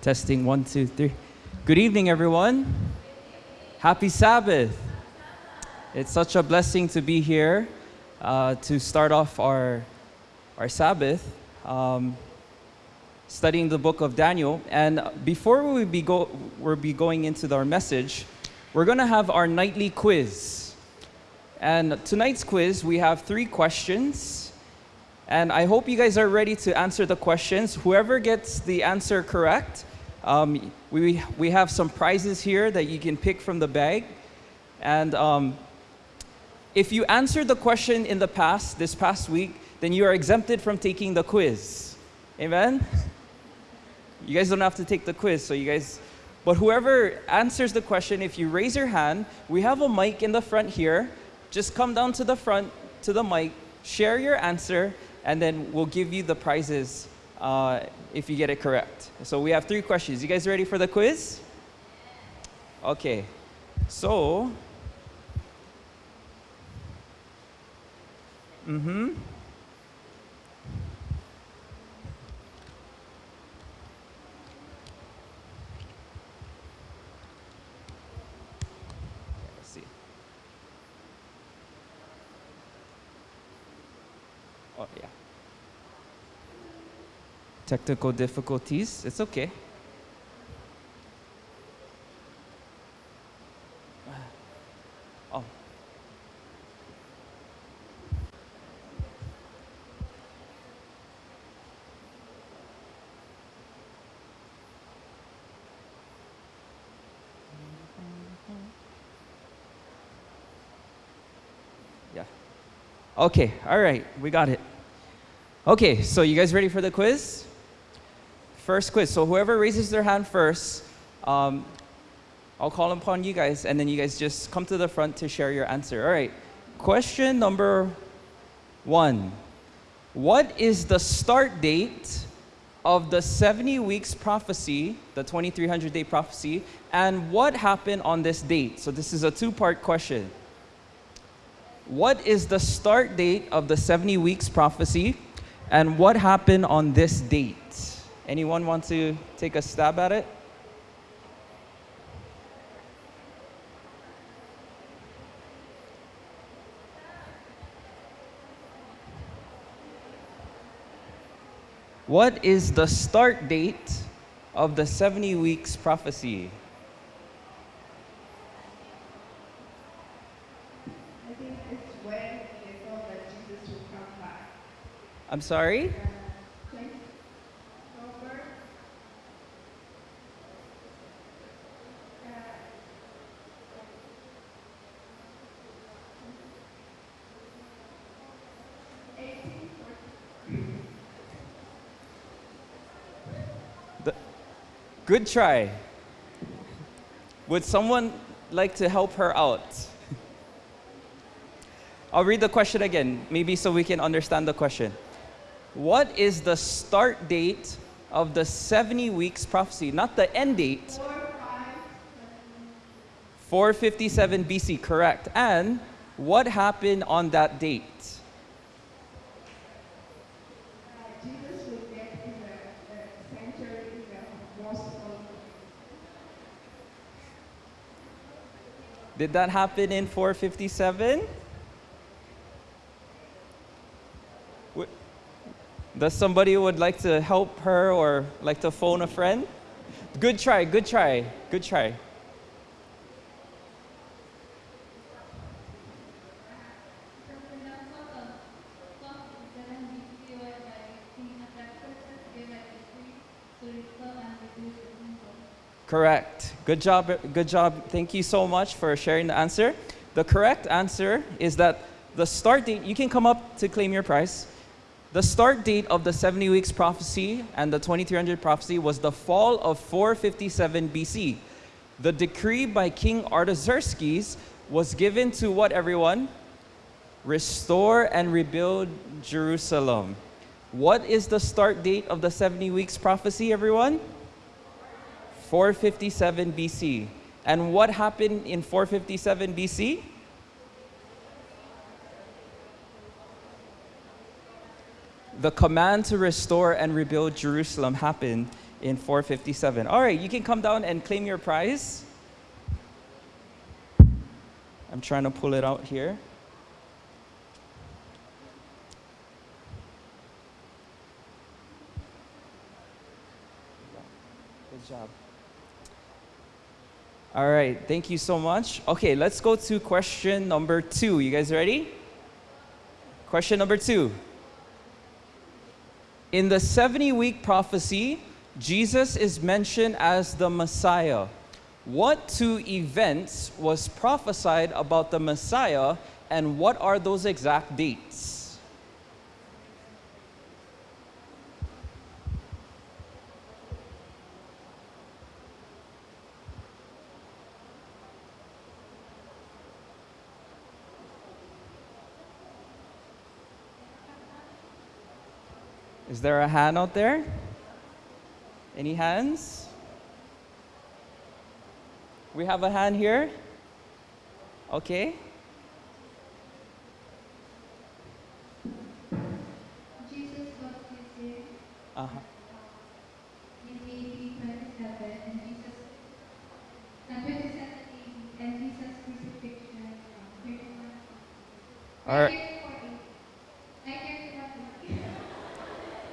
Testing one, two, three. Good evening, everyone. Happy Sabbath. It's such a blessing to be here uh, to start off our, our Sabbath, um, studying the book of Daniel. And before we be go, we'll be going into our message, we're going to have our nightly quiz. And tonight's quiz, we have three questions. And I hope you guys are ready to answer the questions. Whoever gets the answer correct, um, we, we have some prizes here that you can pick from the bag. And um, if you answered the question in the past, this past week, then you are exempted from taking the quiz. Amen? You guys don't have to take the quiz, so you guys, but whoever answers the question, if you raise your hand, we have a mic in the front here. Just come down to the front, to the mic, share your answer, and then we'll give you the prizes uh, if you get it correct. So we have three questions. You guys ready for the quiz? Okay. So, mm-hmm. Let's see. Oh, yeah. Technical difficulties. It's okay. Oh. Yeah. Okay, all right, we got it. Okay, so you guys ready for the quiz? First quiz. So whoever raises their hand first, um, I'll call upon you guys, and then you guys just come to the front to share your answer. All right. Question number one What is the start date of the 70 weeks prophecy, the 2300 day prophecy, and what happened on this date? So this is a two part question. What is the start date of the 70 weeks prophecy? And what happened on this date? Anyone want to take a stab at it? What is the start date of the 70 weeks prophecy? I think it's when they thought that Jesus would come back. I'm sorry? Good try. Would someone like to help her out? I'll read the question again, maybe so we can understand the question. What is the start date of the 70 weeks prophecy? Not the end date. 457 BC, correct. And what happened on that date? Jesus would get in the, the center in the most holy. Did that happen in 457? Does somebody would like to help her or like to phone a friend? Good try, good try, good try. Correct. Good job. Good job. Thank you so much for sharing the answer. The correct answer is that the start date, you can come up to claim your prize. The start date of the 70 weeks prophecy and the 2300 prophecy was the fall of 457 BC. The decree by King Artaxerxes was given to what everyone? Restore and rebuild Jerusalem. What is the start date of the 70 weeks prophecy, everyone? 457 BC. And what happened in 457 BC? The command to restore and rebuild Jerusalem happened in 457. All right, you can come down and claim your prize. I'm trying to pull it out here. Good job. All right, thank you so much. Okay, let's go to question number two. You guys ready? Question number two. In the 70 week prophecy, Jesus is mentioned as the Messiah. What two events was prophesied about the Messiah, and what are those exact dates? Is there a hand out there? Any hands? We have a hand here. Okay. Jesus was Uh-huh. in AD 27 and Jesus and 27 AD and Jesus crucifixion um, 31. All right. 931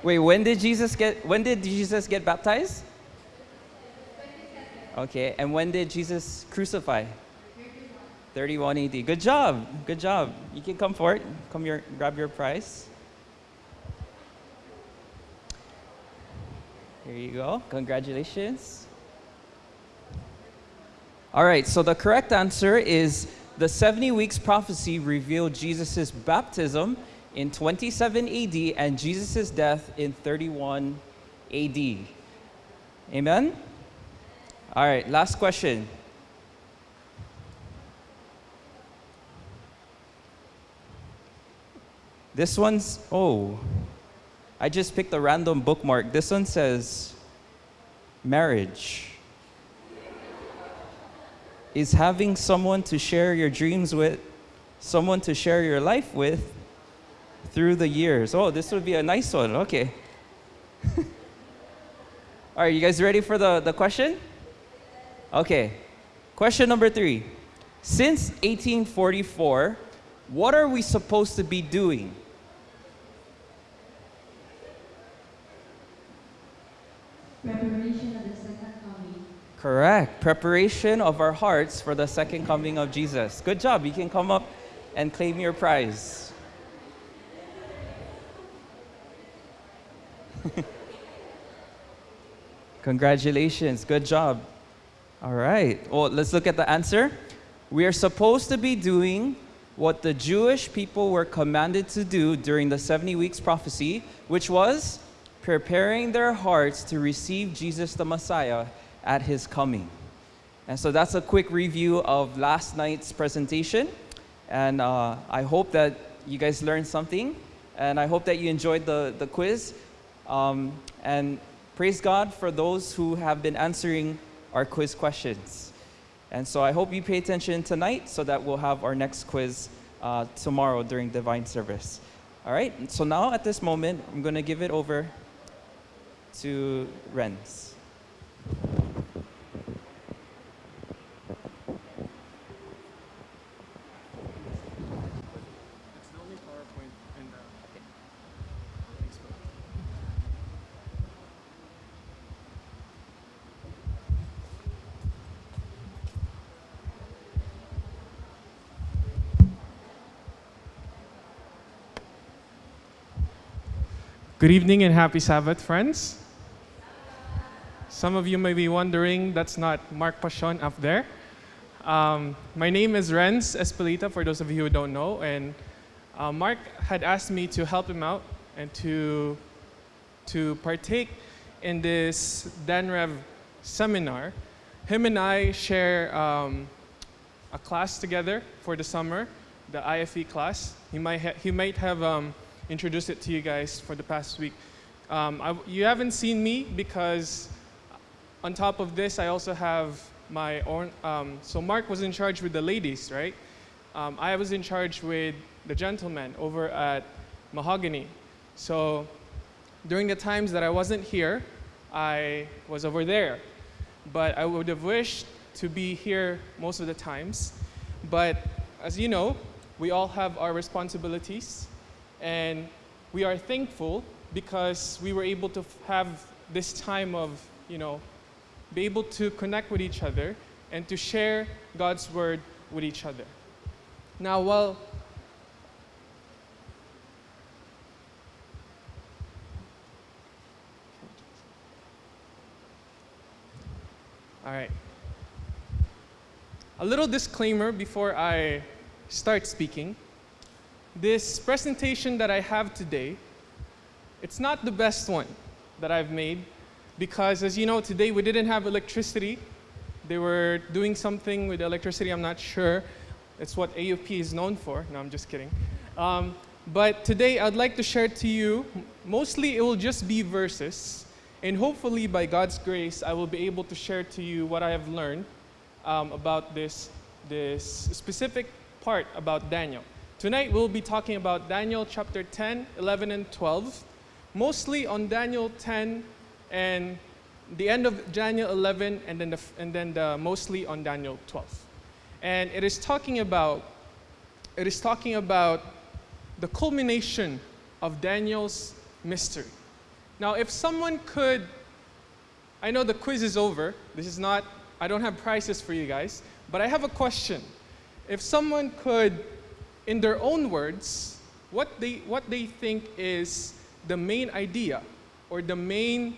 Wait, when did Jesus get when did Jesus get baptized? Okay, and when did Jesus crucify? 31 AD. Good job. Good job. You can come forward. Come here, grab your prize. Here you go. Congratulations. All right, so the correct answer is the 70 weeks prophecy revealed Jesus' baptism in 27 AD and Jesus' death in 31 AD. Amen? All right, last question. This one's, oh, I just picked a random bookmark. This one says marriage. Is having someone to share your dreams with, someone to share your life with through the years. Oh, this would be a nice one. Okay. All right, you guys ready for the, the question? Okay. Question number three. Since 1844, what are we supposed to be doing? Preparation of the second coming. Correct. Preparation of our hearts for the second coming of Jesus. Good job. You can come up and claim your prize. Congratulations. Good job. All right. Well, let's look at the answer. We are supposed to be doing what the Jewish people were commanded to do during the 70 weeks prophecy, which was preparing their hearts to receive Jesus the Messiah at his coming. And so that's a quick review of last night's presentation. And uh, I hope that you guys learned something. And I hope that you enjoyed the, the quiz. Um, and praise God for those who have been answering our quiz questions. And so I hope you pay attention tonight so that we'll have our next quiz uh, tomorrow during divine service. All right, so now at this moment, I'm going to give it over to Renz. It's the only PowerPoint in the. Thanks, bro. Good evening and happy Sabbath, friends. Some of you may be wondering that's not Mark Pashon up there. Um, my name is Renz Espelita, for those of you who don't know, and uh, Mark had asked me to help him out and to, to partake in this DanRev seminar. Him and I share um, a class together for the summer, the IFE class. He might, he might have um, introduced it to you guys for the past week. Um, I, you haven't seen me because on top of this, I also have my own. Um, so Mark was in charge with the ladies, right? Um, I was in charge with the gentlemen over at Mahogany. So during the times that I wasn't here, I was over there. But I would have wished to be here most of the times. But as you know, we all have our responsibilities, and we are thankful because we were able to have this time of, you know, be able to connect with each other and to share God's word with each other. Now, while All right. A little disclaimer before I start speaking. This presentation that I have today, it's not the best one that I've made because as you know today we didn't have electricity. They were doing something with electricity, I'm not sure. It's what AUP is known for. No, I'm just kidding. Um, but today I'd like to share to you, mostly it will just be verses. And hopefully, by God's grace, I will be able to share to you what I have learned um, about this, this specific part about Daniel. Tonight, we'll be talking about Daniel chapter 10, 11, and 12, mostly on Daniel 10 and the end of Daniel 11, and then, the, and then the, mostly on Daniel 12. And it is talking about, it is talking about the culmination of Daniel's mystery. Now, if someone could, I know the quiz is over. This is not, I don't have prizes for you guys, but I have a question. If someone could, in their own words, what they, what they think is the main idea or the main,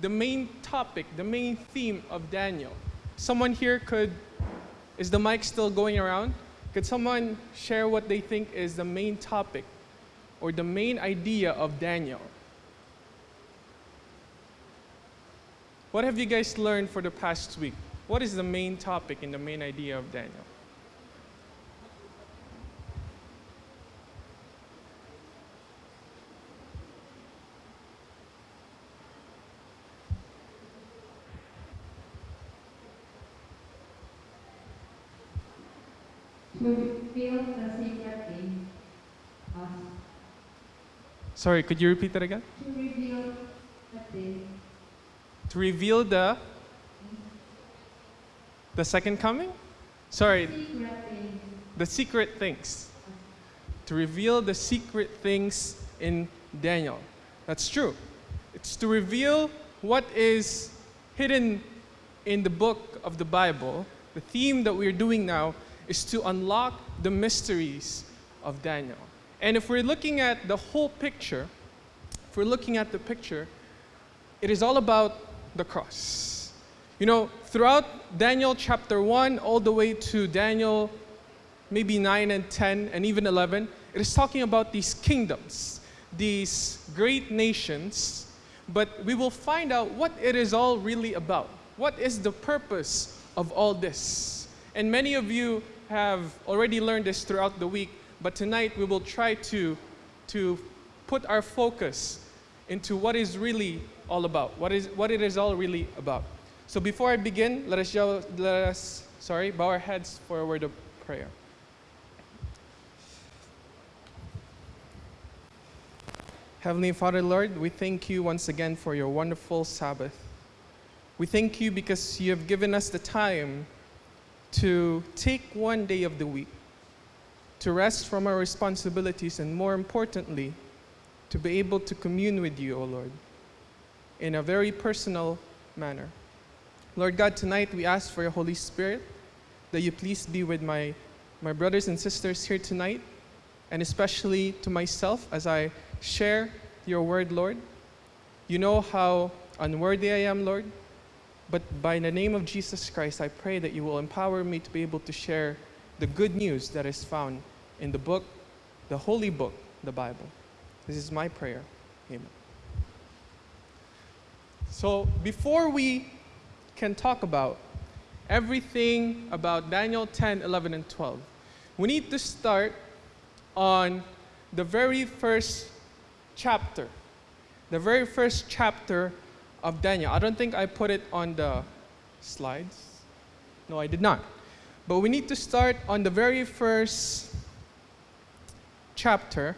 the main topic, the main theme of Daniel. Someone here could, is the mic still going around? Could someone share what they think is the main topic or the main idea of Daniel. What have you guys learned for the past week? What is the main topic and the main idea of Daniel? To reveal the secret thing, us. Sorry, could you repeat that again? To reveal the thing, To reveal the the second coming? Sorry, secret thing, the secret things. To reveal the secret things in Daniel. That's true. It's to reveal what is hidden in the book of the Bible. The theme that we're doing now is to unlock the mysteries of Daniel. And if we're looking at the whole picture, if we're looking at the picture, it is all about the cross. You know, throughout Daniel chapter 1 all the way to Daniel maybe 9 and 10 and even 11, it is talking about these kingdoms, these great nations, but we will find out what it is all really about. What is the purpose of all this? And many of you have already learned this throughout the week, but tonight we will try to, to put our focus into what is really all about, what, is, what it is all really about. So before I begin, let us, yell, let us sorry, bow our heads for a word of prayer. Heavenly Father, Lord, we thank you once again for your wonderful Sabbath. We thank you because you have given us the time to take one day of the week to rest from our responsibilities and, more importantly, to be able to commune with you, O Lord, in a very personal manner. Lord God, tonight we ask for your Holy Spirit that you please be with my, my brothers and sisters here tonight, and especially to myself as I share your word, Lord. You know how unworthy I am, Lord, but by the name of Jesus Christ, I pray that you will empower me to be able to share the good news that is found in the book, the holy book, the Bible. This is my prayer. Amen. So, before we can talk about everything about Daniel 10, 11, and 12, we need to start on the very first chapter. The very first chapter of Daniel. I don't think I put it on the slides. No, I did not. But we need to start on the very first chapter.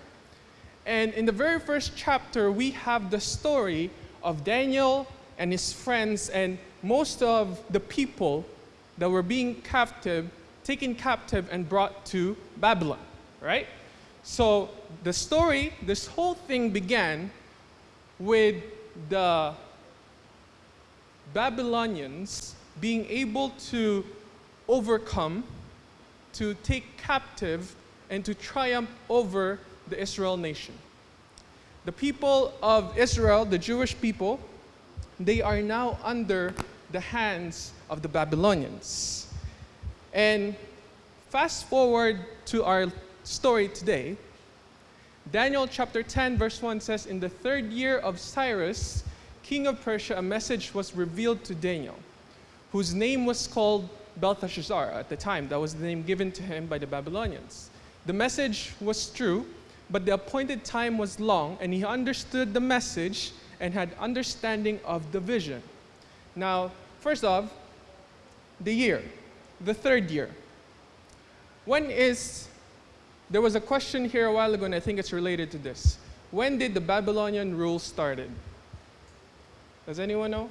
And in the very first chapter, we have the story of Daniel and his friends and most of the people that were being captive, taken captive and brought to Babylon, right? So the story, this whole thing began with the Babylonians being able to overcome, to take captive, and to triumph over the Israel nation. The people of Israel, the Jewish people, they are now under the hands of the Babylonians. And fast forward to our story today, Daniel chapter 10, verse 1 says, In the third year of Cyrus, king of Persia, a message was revealed to Daniel, whose name was called Belteshazzar at the time. That was the name given to him by the Babylonians. The message was true, but the appointed time was long, and he understood the message and had understanding of the vision. Now, first off, the year, the third year. When is, there was a question here a while ago, and I think it's related to this. When did the Babylonian rule started? Does anyone know?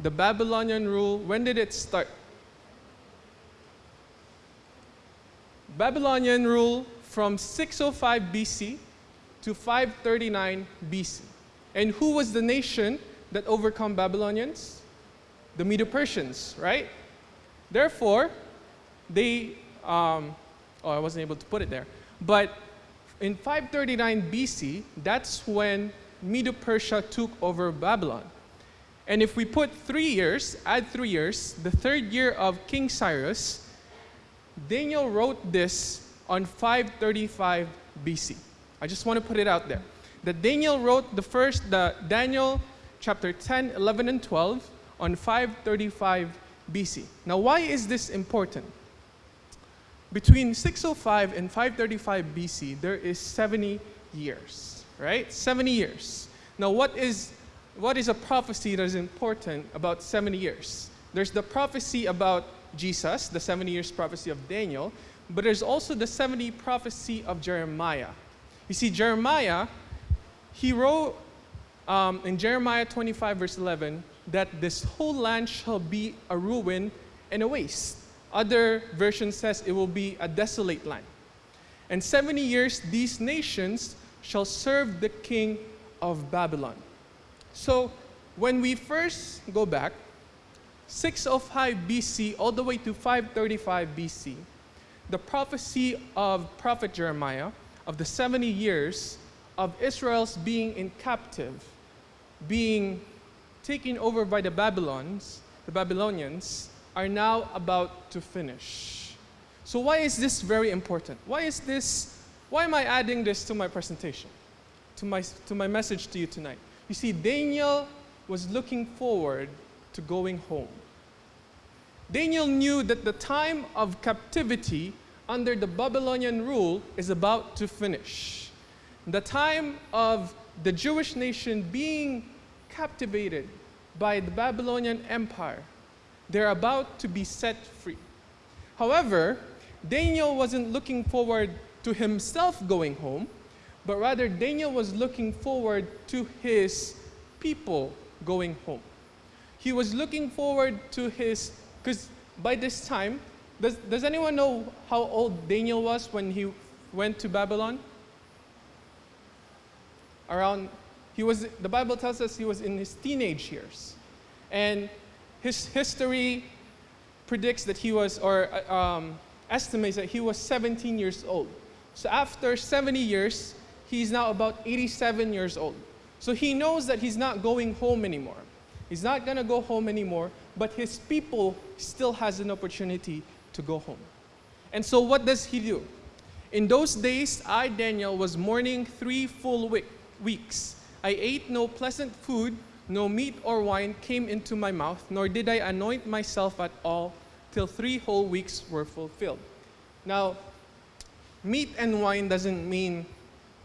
The Babylonian rule, when did it start? Babylonian rule from 605 BC to 539 BC. And who was the nation that overcome Babylonians? The Medo-Persians, right? Therefore, they, um, oh, I wasn't able to put it there. But in 539 BC, that's when Medo-Persia took over Babylon. And if we put three years, add three years, the third year of King Cyrus, Daniel wrote this on 535 BC. I just want to put it out there. That Daniel wrote the first, the Daniel chapter 10, 11, and 12 on 535 BC. Now, why is this important? Between 605 and 535 BC, there is 70 years, right? 70 years. Now, what is, what is a prophecy that is important about 70 years? There's the prophecy about Jesus, the 70 years prophecy of Daniel, but there's also the 70 prophecy of Jeremiah. You see, Jeremiah, he wrote um, in Jeremiah 25, verse 11, that this whole land shall be a ruin and a waste. Other version says it will be a desolate land. And 70 years these nations shall serve the king of Babylon. So when we first go back, 605 BC all the way to 535 BC, the prophecy of prophet Jeremiah of the 70 years of Israel's being in captive, being taken over by the Babylons, the Babylonians, are now about to finish. So why is this very important? Why is this, why am I adding this to my presentation? To my, to my message to you tonight? You see, Daniel was looking forward to going home. Daniel knew that the time of captivity under the Babylonian rule is about to finish. The time of the Jewish nation being captivated by the Babylonian Empire, they're about to be set free. However, Daniel wasn't looking forward to himself going home, but rather Daniel was looking forward to his people going home. He was looking forward to his because by this time, does, does anyone know how old Daniel was when he went to Babylon? Around, he was, the Bible tells us he was in his teenage years. And his history predicts that he was, or uh, um, estimates that he was 17 years old. So after 70 years, he's now about 87 years old. So he knows that he's not going home anymore. He's not going to go home anymore, but his people still has an opportunity to go home. And so what does he do? In those days, I, Daniel, was mourning three full week, weeks. I ate no pleasant food, no meat or wine came into my mouth, nor did I anoint myself at all till three whole weeks were fulfilled. Now, meat and wine doesn't mean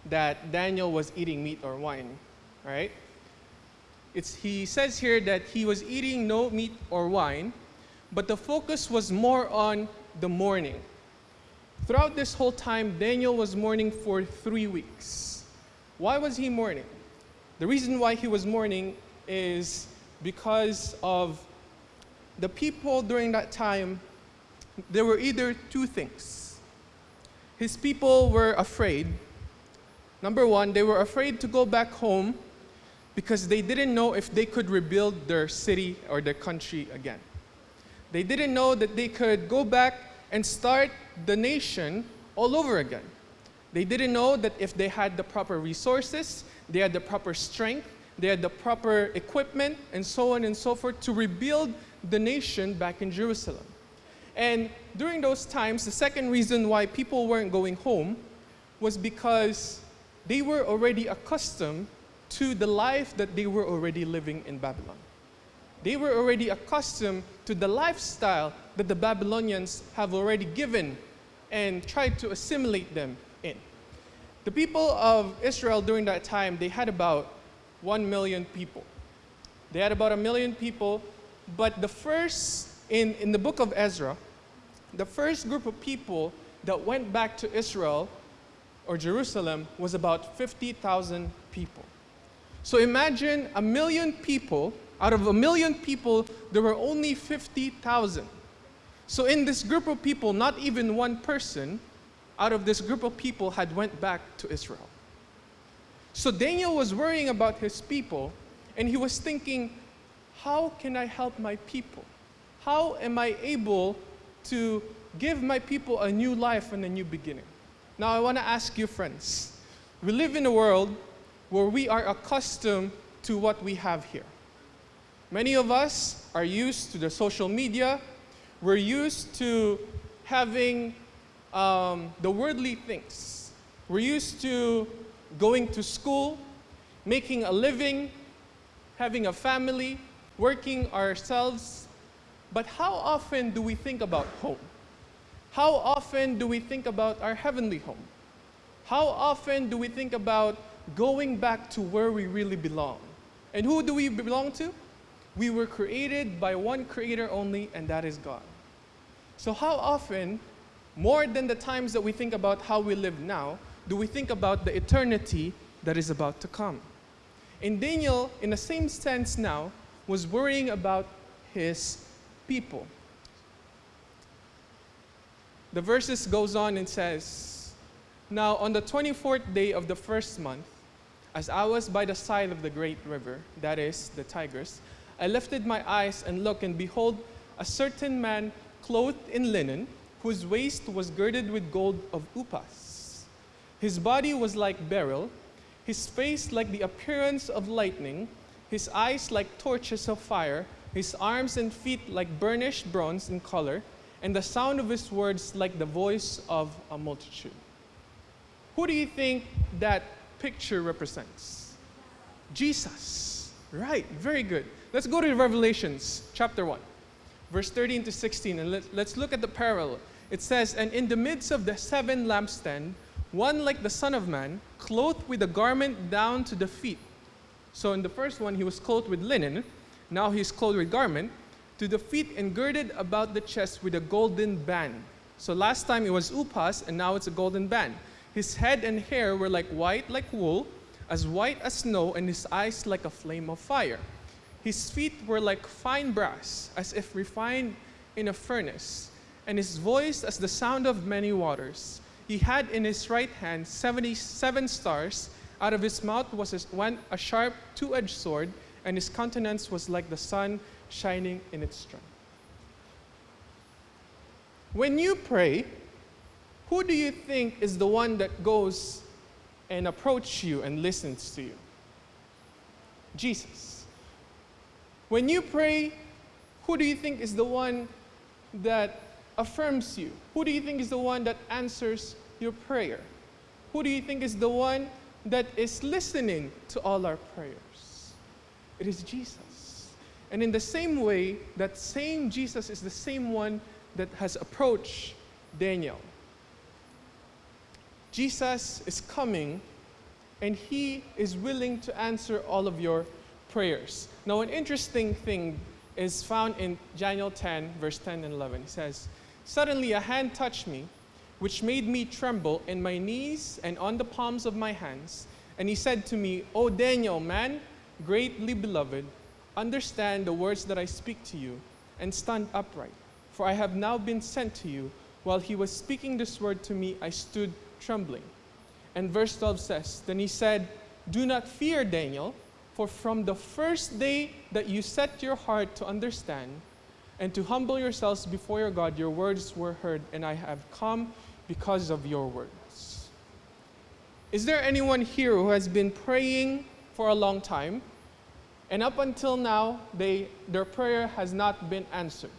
that Daniel was eating meat or wine, right? It's, he says here that he was eating no meat or wine, but the focus was more on the mourning. Throughout this whole time, Daniel was mourning for three weeks. Why was he mourning? The reason why he was mourning is because of the people during that time, there were either two things. His people were afraid. Number one, they were afraid to go back home because they didn't know if they could rebuild their city or their country again. They didn't know that they could go back and start the nation all over again. They didn't know that if they had the proper resources, they had the proper strength, they had the proper equipment, and so on and so forth to rebuild the nation back in Jerusalem. And during those times, the second reason why people weren't going home was because they were already accustomed to the life that they were already living in Babylon. They were already accustomed to the lifestyle that the Babylonians have already given and tried to assimilate them in. The people of Israel during that time, they had about 1 million people. They had about a million people, but the first, in, in the book of Ezra, the first group of people that went back to Israel or Jerusalem was about 50,000 people. So imagine a million people, out of a million people, there were only 50,000. So in this group of people, not even one person out of this group of people had went back to Israel. So Daniel was worrying about his people and he was thinking, how can I help my people? How am I able to give my people a new life and a new beginning? Now I want to ask you friends, we live in a world where we are accustomed to what we have here. Many of us are used to the social media. We're used to having um, the worldly things. We're used to going to school, making a living, having a family, working ourselves. But how often do we think about home? How often do we think about our heavenly home? How often do we think about going back to where we really belong? And who do we belong to? We were created by one creator only, and that is God. So, how often, more than the times that we think about how we live now, do we think about the eternity that is about to come? And Daniel, in the same sense now, was worrying about his people. The verses goes on and says, Now on the 24th day of the first month, as I was by the side of the great river, that is, the Tigris, I lifted my eyes and looked, and behold, a certain man clothed in linen, whose waist was girded with gold of Uphaz. His body was like beryl, his face like the appearance of lightning, his eyes like torches of fire, his arms and feet like burnished bronze in color, and the sound of his words like the voice of a multitude. Who do you think that picture represents? Jesus. Right, very good. Let's go to Revelations chapter 1, verse 13 to 16, and let, let's look at the parallel. It says, And in the midst of the seven lampstand, one like the Son of Man, clothed with a garment down to the feet. So in the first one, he was clothed with linen. Now he's clothed with garment to the feet and girded about the chest with a golden band. So last time it was Uphaz, and now it's a golden band. His head and hair were like white, like wool, as white as snow, and his eyes like a flame of fire. His feet were like fine brass, as if refined in a furnace, and his voice as the sound of many waters. He had in his right hand 77 stars. Out of his mouth was a, went a sharp two edged sword, and his countenance was like the sun shining in its strength. When you pray, who do you think is the one that goes and approaches you and listens to you? Jesus. When you pray, who do you think is the one that affirms you? Who do you think is the one that answers your prayer? Who do you think is the one that is listening to all our prayers? It is Jesus. And in the same way, that same Jesus is the same one that has approached Daniel. Jesus is coming and he is willing to answer all of your prayers. Now, an interesting thing is found in Daniel 10, verse 10 and 11. He says, Suddenly a hand touched me, which made me tremble in my knees and on the palms of my hands. And he said to me, O Daniel, man, greatly beloved, understand the words that I speak to you, and stand upright. For I have now been sent to you. While he was speaking this word to me, I stood trembling. And verse 12 says, Then he said, Do not fear, Daniel, for from the first day that you set your heart to understand and to humble yourselves before your God, your words were heard, and I have come because of your words. Is there anyone here who has been praying for a long time, and up until now, they, their prayer has not been answered?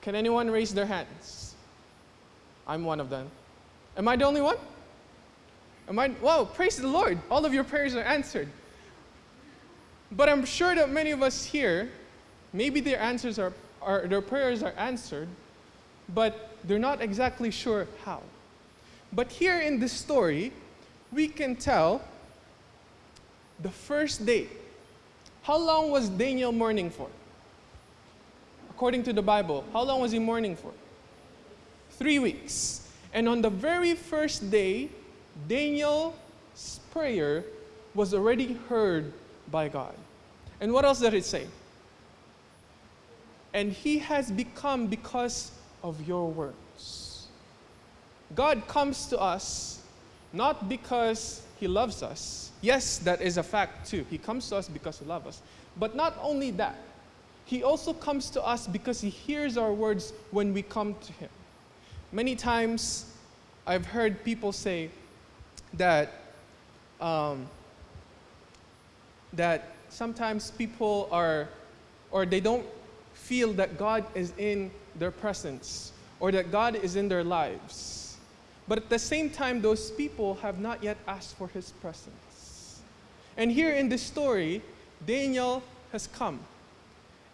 Can anyone raise their hands? I'm one of them. Am I the only one? Am I? Wow, praise the Lord. All of your prayers are answered. But I'm sure that many of us here, maybe their answers are, are their prayers are answered, but they're not exactly sure how. But here in this story, we can tell the first day. How long was Daniel mourning for? According to the Bible, how long was he mourning for? Three weeks. And on the very first day, Daniel's prayer was already heard by God. And what else does it say? And he has become because of your words. God comes to us not because he loves us. Yes, that is a fact too. He comes to us because he loves us. But not only that, he also comes to us because he hears our words when we come to him. Many times I've heard people say that, um, that sometimes people are, or they don't feel that God is in their presence or that God is in their lives. But at the same time, those people have not yet asked for his presence. And here in this story, Daniel has come.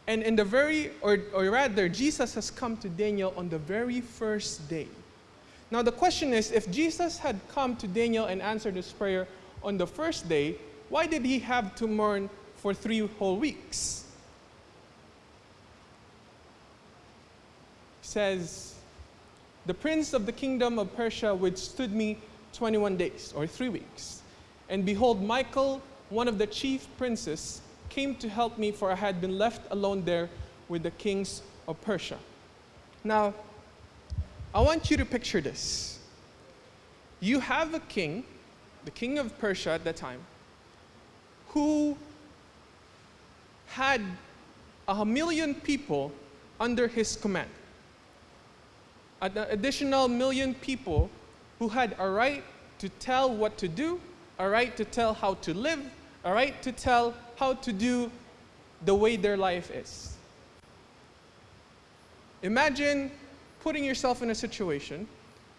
And in the very, or, or rather, Jesus has come to Daniel on the very first day. Now, the question is if Jesus had come to Daniel and answered his prayer on the first day, why did he have to mourn for three whole weeks? Says, the prince of the kingdom of Persia withstood me 21 days, or three weeks. And behold, Michael, one of the chief princes, came to help me, for I had been left alone there with the kings of Persia. Now, I want you to picture this. You have a king, the king of Persia at that time, who had a million people under his command. An additional million people who had a right to tell what to do, a right to tell how to live, a right to tell how to do the way their life is. Imagine putting yourself in a situation,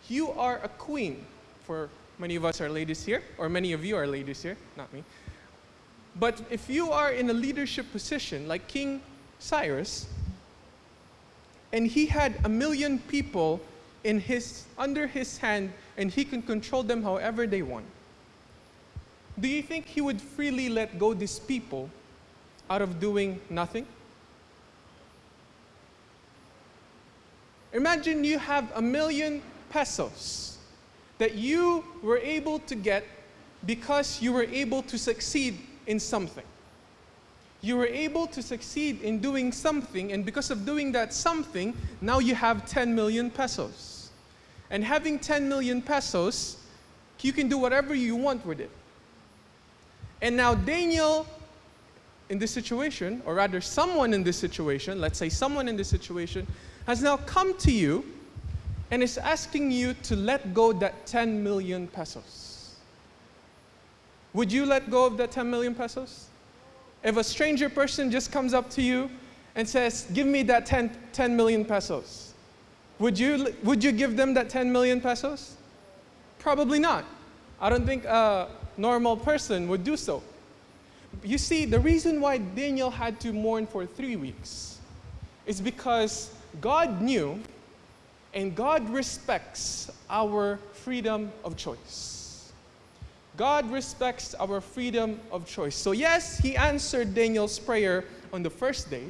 you are a queen, for many of us are ladies here, or many of you are ladies here, not me. But if you are in a leadership position like King Cyrus, and he had a million people in his, under his hand, and he can control them however they want, do you think he would freely let go these people out of doing nothing? Imagine you have a million pesos that you were able to get because you were able to succeed in something. You were able to succeed in doing something, and because of doing that something, now you have 10 million pesos. And having 10 million pesos, you can do whatever you want with it. And now Daniel, in this situation, or rather someone in this situation, let's say someone in this situation, has now come to you and is asking you to let go that 10 million pesos. Would you let go of that 10 million pesos? If a stranger person just comes up to you and says, Give me that 10, 10 million pesos, would you, would you give them that 10 million pesos? Probably not. I don't think a normal person would do so. You see, the reason why Daniel had to mourn for three weeks is because God knew and God respects our freedom of choice. God respects our freedom of choice. So, yes, He answered Daniel's prayer on the first day.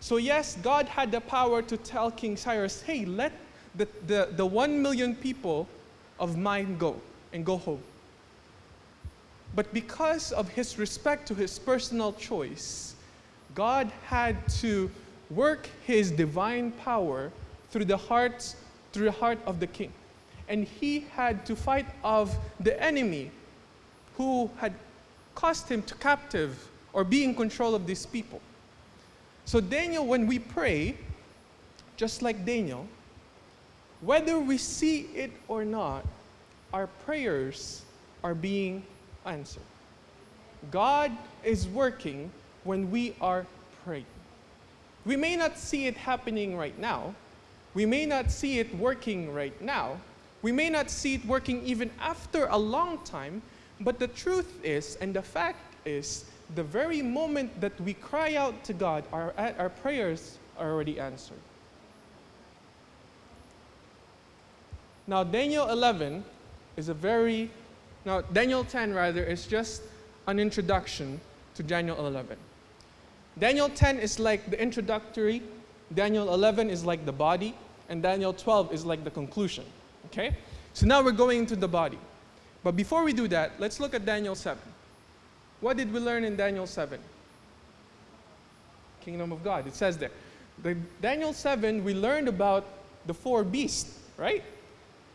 So, yes, God had the power to tell King Cyrus, hey, let the, the, the one million people of mine go and go home. But because of his respect to his personal choice, God had to work his divine power through the hearts through the heart of the king. And he had to fight of the enemy who had caused him to captive or be in control of these people. So Daniel when we pray just like Daniel whether we see it or not our prayers are being answered. God is working when we are praying. We may not see it happening right now. We may not see it working right now. We may not see it working even after a long time, but the truth is, and the fact is, the very moment that we cry out to God, our, our prayers are already answered. Now, Daniel 11 is a very, now, Daniel 10 rather, is just an introduction to Daniel 11. Daniel 10 is like the introductory, Daniel 11 is like the body, and Daniel 12 is like the conclusion. Okay? So now we're going into the body. But before we do that, let's look at Daniel 7. What did we learn in Daniel 7? Kingdom of God. It says there. The Daniel 7, we learned about the four beasts, right?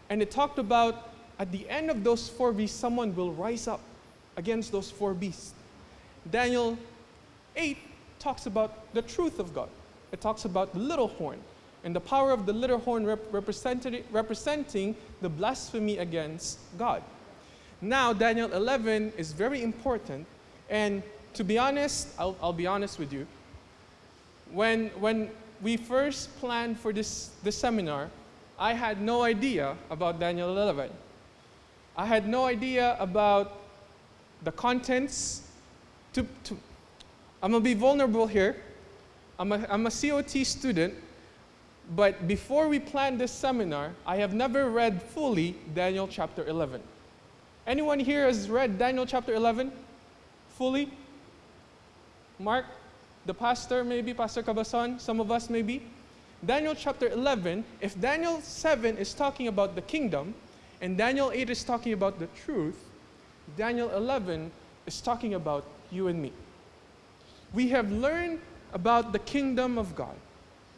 And it talked about at the end of those four beasts, someone will rise up against those four beasts. Daniel 8 talks about the truth of God. It talks about the little horn and the power of the little horn rep representing the blasphemy against God. Now, Daniel 11 is very important, and to be honest, I'll, I'll be honest with you. When, when we first planned for this, this seminar, I had no idea about Daniel 11. I had no idea about the contents. To, to, I'm gonna be vulnerable here. I'm a, I'm a COT student, but before we planned this seminar, I have never read fully Daniel chapter 11. Anyone here has read Daniel chapter 11 fully? Mark, the pastor maybe, Pastor Cabason, some of us maybe? Daniel chapter 11, if Daniel 7 is talking about the kingdom and Daniel 8 is talking about the truth, Daniel 11 is talking about you and me. We have learned about the kingdom of God.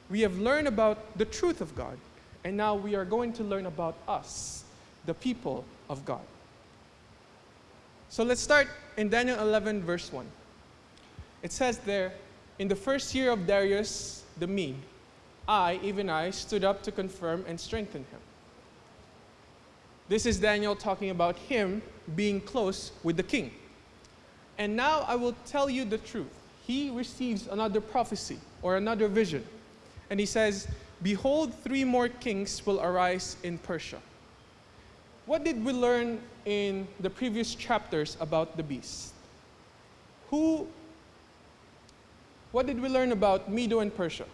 We have learned about the truth of God. And now we are going to learn about us, the people of God. So let's start in Daniel 11, verse 1. It says there, In the first year of Darius the Mede, I, even I, stood up to confirm and strengthen him. This is Daniel talking about him being close with the king. And now I will tell you the truth. He receives another prophecy or another vision. And he says, Behold, three more kings will arise in Persia. What did we learn in the previous chapters about the beast? Who, what did we learn about Medo and Persia?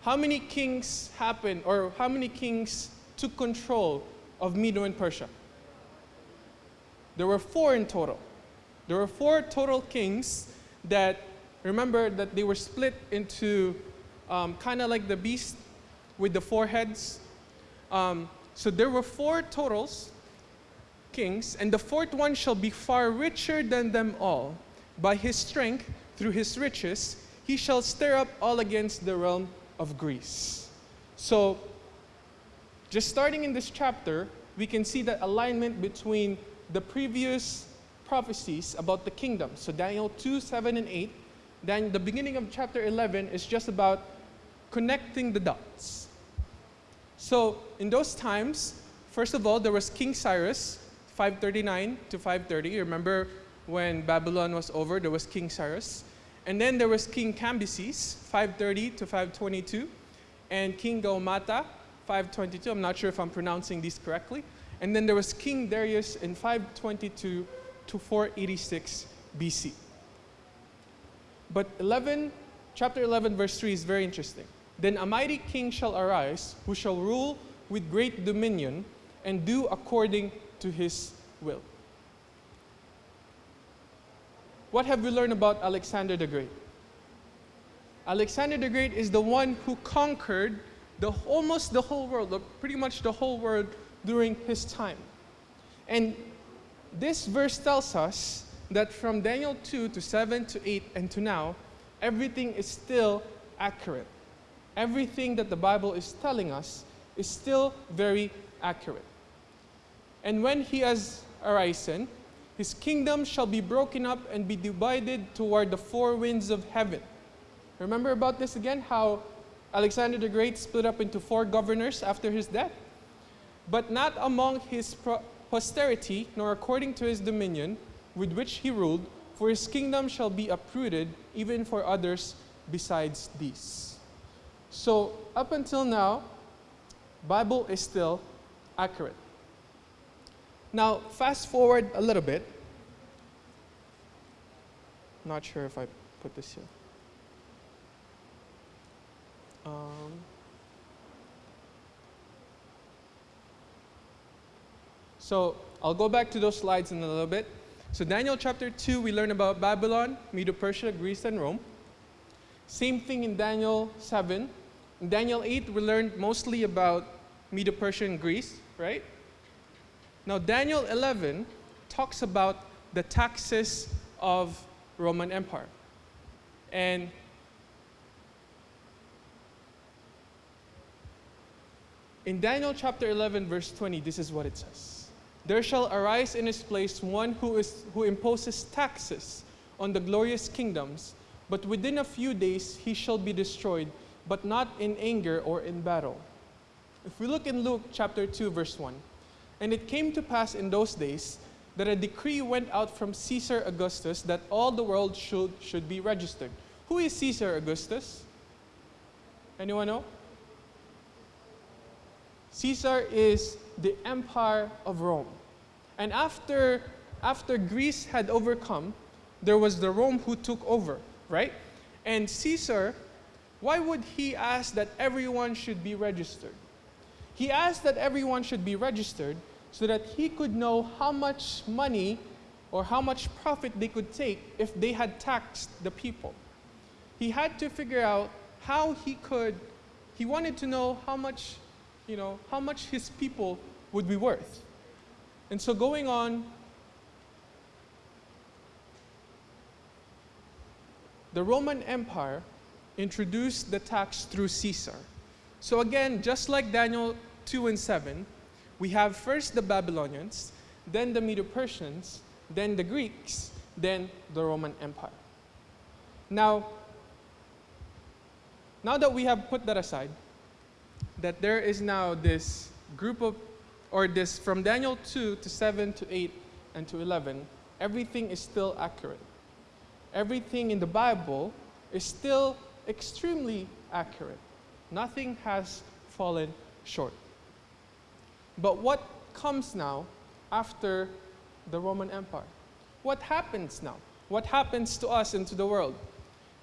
How many kings happened, or how many kings took control of Medo and Persia? There were four in total. There were four total kings that, remember that they were split into um, kind of like the beast with the four heads. Um, so there were four totals, kings, and the fourth one shall be far richer than them all. By his strength, through his riches, he shall stir up all against the realm of Greece. So just starting in this chapter, we can see that alignment between the previous prophecies about the kingdom. So Daniel 2, 7, and 8. Then the beginning of chapter 11 is just about connecting the dots. So in those times, first of all, there was King Cyrus, 539 to 530. Remember when Babylon was over, there was King Cyrus. And then there was King Cambyses, 530 to 522, and King Gaumata, 522. I'm not sure if I'm pronouncing these correctly. And then there was King Darius in 522 to 486 BC. But 11, chapter 11, verse 3 is very interesting. Then a mighty king shall arise, who shall rule with great dominion and do according to his will. What have we learned about Alexander the Great? Alexander the Great is the one who conquered the, almost the whole world, pretty much the whole world during his time. And this verse tells us that from Daniel 2 to 7 to 8 and to now, everything is still accurate. Everything that the Bible is telling us is still very accurate. And when he has arisen, his kingdom shall be broken up and be divided toward the four winds of heaven. Remember about this again? How Alexander the Great split up into four governors after his death? But not among his posterity, nor according to his dominion, with which he ruled, for his kingdom shall be uprooted, even for others besides these. So, up until now, Bible is still accurate. Now, fast forward a little bit. Not sure if I put this here. Um, so I'll go back to those slides in a little bit. So Daniel chapter 2, we learn about Babylon, Medo-Persia, Greece, and Rome. Same thing in Daniel 7. In Daniel 8, we learned mostly about Medo-Persia and Greece, right? Now Daniel 11 talks about the taxes of Roman Empire. And in Daniel chapter 11 verse 20 this is what it says. There shall arise in his place one who is who imposes taxes on the glorious kingdoms, but within a few days he shall be destroyed, but not in anger or in battle. If we look in Luke chapter 2 verse 1, and it came to pass in those days that a decree went out from Caesar Augustus that all the world should, should be registered. Who is Caesar Augustus? Anyone know? Caesar is the empire of Rome. And after, after Greece had overcome, there was the Rome who took over, right? And Caesar, why would he ask that everyone should be registered? He asked that everyone should be registered so that he could know how much money or how much profit they could take if they had taxed the people. He had to figure out how he could, he wanted to know how much, you know, how much his people would be worth. And so going on, the Roman Empire introduced the tax through Caesar. So again, just like Daniel 2 and 7, we have first the Babylonians, then the Medo Persians, then the Greeks, then the Roman Empire. Now, now that we have put that aside, that there is now this group of, or this from Daniel 2 to 7 to 8 and to 11, everything is still accurate. Everything in the Bible is still extremely accurate. Nothing has fallen short. But what comes now after the Roman Empire? What happens now? What happens to us and to the world?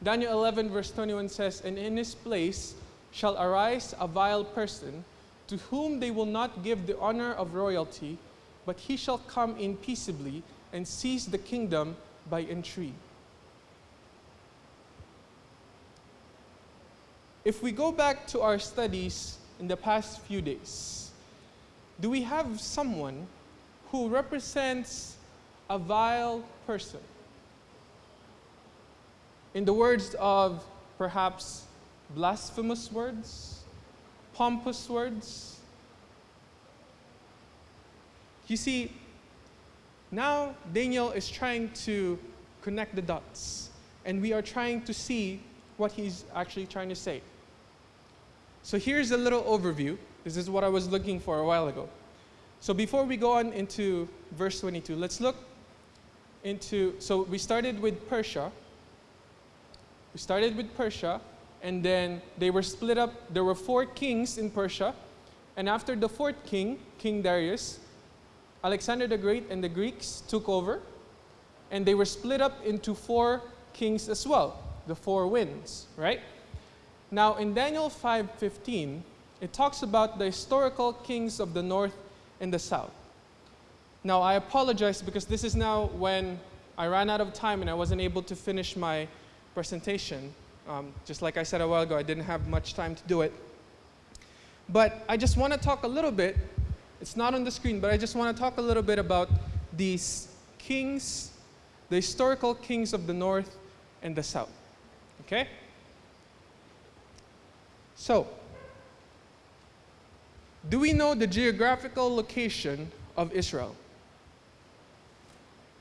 Daniel 11, verse 21 says, And in his place shall arise a vile person, to whom they will not give the honor of royalty, but he shall come in peaceably and seize the kingdom by intrigue. If we go back to our studies in the past few days, do we have someone who represents a vile person? In the words of perhaps blasphemous words, pompous words. You see, now Daniel is trying to connect the dots, and we are trying to see what he's actually trying to say. So here's a little overview. This is what I was looking for a while ago. So before we go on into verse 22, let's look into. So we started with Persia. We started with Persia, and then they were split up. There were four kings in Persia, and after the fourth king, King Darius, Alexander the Great and the Greeks took over, and they were split up into four kings as well, the four winds, right? Now in Daniel 5:15, it talks about the historical kings of the north and the south. Now I apologize because this is now when I ran out of time and I wasn't able to finish my presentation. Um, just like I said a while ago, I didn't have much time to do it. But I just want to talk a little bit. It's not on the screen, but I just want to talk a little bit about these kings, the historical kings of the north and the south. Okay? So, do we know the geographical location of Israel?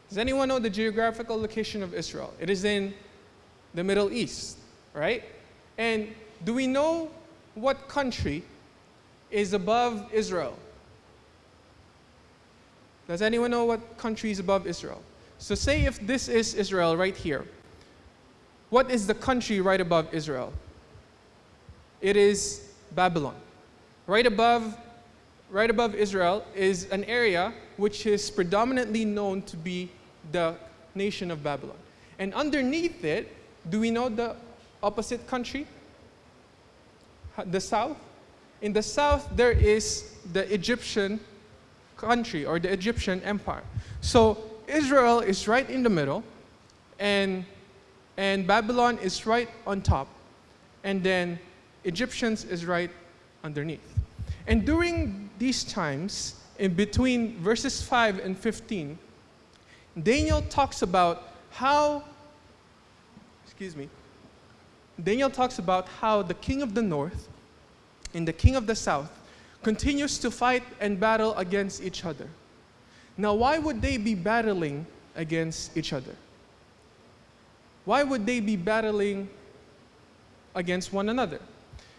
Does anyone know the geographical location of Israel? It is in the Middle East, right? And do we know what country is above Israel? Does anyone know what country is above Israel? So, say if this is Israel right here, what is the country right above Israel? It is Babylon. Right above, right above Israel is an area which is predominantly known to be the nation of Babylon. And underneath it, do we know the opposite country? The south? In the south, there is the Egyptian country or the Egyptian empire. So Israel is right in the middle, and, and Babylon is right on top, and then Egyptians is right underneath. And during these times, in between verses 5 and 15, Daniel talks about how, excuse me, Daniel talks about how the king of the north and the king of the south continues to fight and battle against each other. Now, why would they be battling against each other? Why would they be battling against one another?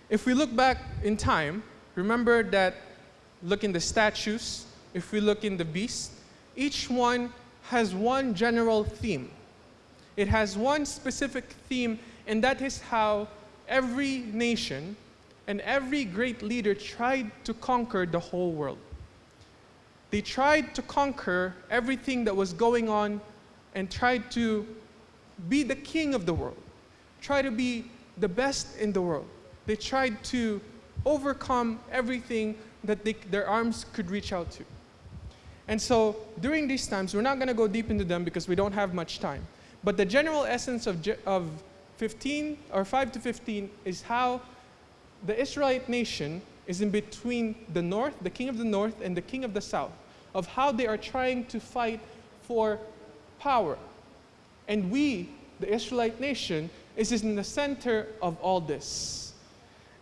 If we look back in time, remember that look in the statues, if we look in the beast, each one has one general theme. It has one specific theme, and that is how every nation and every great leader tried to conquer the whole world. They tried to conquer everything that was going on and tried to be the king of the world, try to be the best in the world. They tried to overcome everything that they, their arms could reach out to. And so during these times, we're not going to go deep into them because we don't have much time. But the general essence of, of 15 or 5 to 15 is how the Israelite nation is in between the north, the king of the north, and the king of the south, of how they are trying to fight for power. And we, the Israelite nation, is in the center of all this.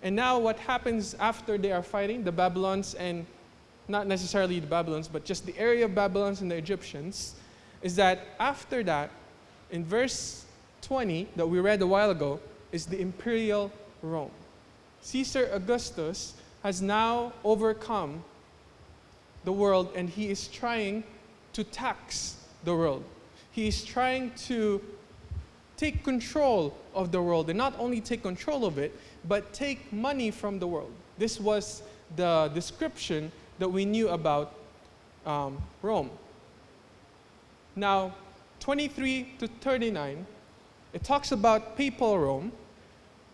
And now, what happens after they are fighting, the Babylons, and not necessarily the Babylons, but just the area of Babylons and the Egyptians, is that after that, in verse 20 that we read a while ago, is the imperial Rome. Caesar Augustus has now overcome the world and he is trying to tax the world. He is trying to take control of the world and not only take control of it, but take money from the world. This was the description that we knew about um, Rome. Now, 23 to 39, it talks about papal Rome,